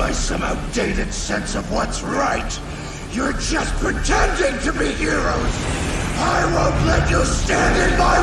by some outdated sense of what's right. You're just pretending to be heroes. I won't let you stand in my way!